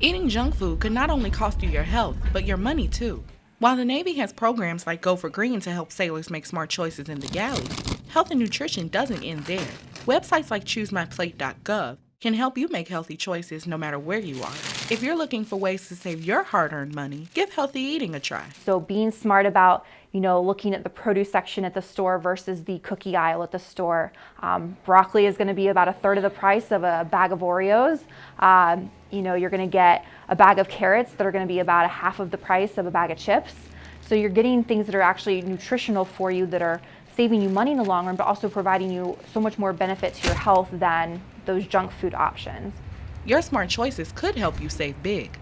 Eating junk food could not only cost you your health, but your money too. While the Navy has programs like Go for Green to help sailors make smart choices in the galley, health and nutrition doesn't end there. Websites like ChooseMyPlate.gov can help you make healthy choices no matter where you are. If you're looking for ways to save your hard-earned money, give healthy eating a try. So being smart about, you know, looking at the produce section at the store versus the cookie aisle at the store. Um, broccoli is going to be about a third of the price of a bag of Oreos. Um, you know, you're going to get a bag of carrots that are going to be about a half of the price of a bag of chips. So you're getting things that are actually nutritional for you that are saving you money in the long run, but also providing you so much more benefit to your health than those junk food options. Your smart choices could help you save big.